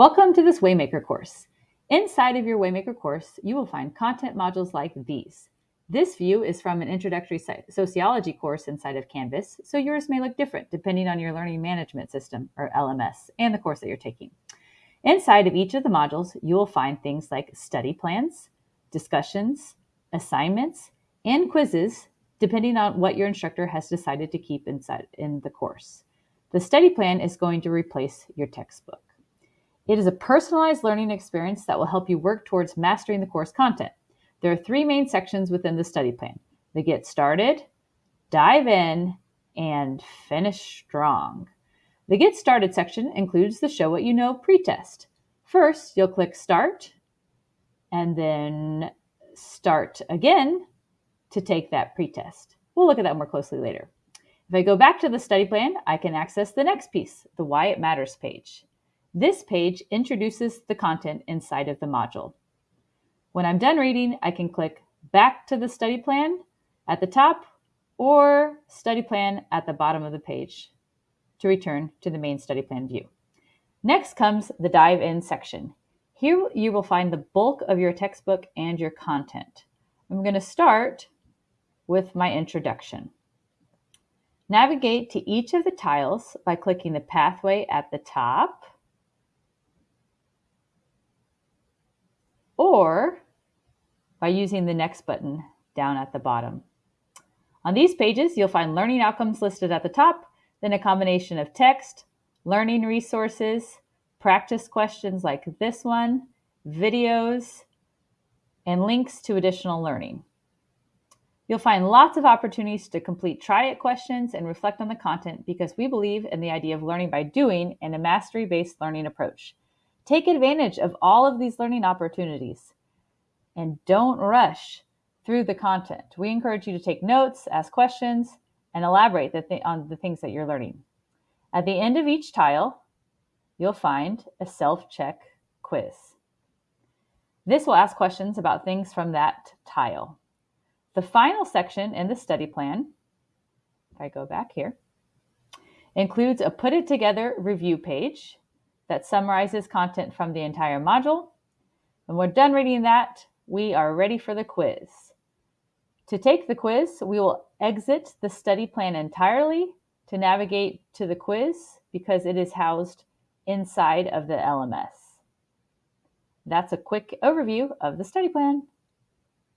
Welcome to this Waymaker course. Inside of your Waymaker course, you will find content modules like these. This view is from an introductory sociology course inside of Canvas, so yours may look different depending on your learning management system, or LMS, and the course that you're taking. Inside of each of the modules, you will find things like study plans, discussions, assignments, and quizzes, depending on what your instructor has decided to keep inside in the course. The study plan is going to replace your textbook. It is a personalized learning experience that will help you work towards mastering the course content. There are three main sections within the study plan the Get Started, Dive In, and Finish Strong. The Get Started section includes the Show What You Know pretest. First, you'll click Start and then Start again to take that pretest. We'll look at that more closely later. If I go back to the study plan, I can access the next piece, the Why It Matters page. This page introduces the content inside of the module. When I'm done reading, I can click back to the study plan at the top or study plan at the bottom of the page to return to the main study plan view. Next comes the dive in section. Here you will find the bulk of your textbook and your content. I'm going to start with my introduction. Navigate to each of the tiles by clicking the pathway at the top or by using the next button down at the bottom. On these pages, you'll find learning outcomes listed at the top, then a combination of text, learning resources, practice questions like this one, videos, and links to additional learning. You'll find lots of opportunities to complete try it questions and reflect on the content because we believe in the idea of learning by doing and a mastery based learning approach. Take advantage of all of these learning opportunities and don't rush through the content. We encourage you to take notes, ask questions, and elaborate the th- on the things that you're learning. At the end of each tile, you'll find a self check quiz. This will ask questions about things from that tile. The final section in the study plan, if I go back here, includes a put it together review page that summarizes content from the entire module. When we're done reading that, we are ready for the quiz. To take the quiz, we will exit the study plan entirely to navigate to the quiz because it is housed inside of the LMS. That's a quick overview of the study plan.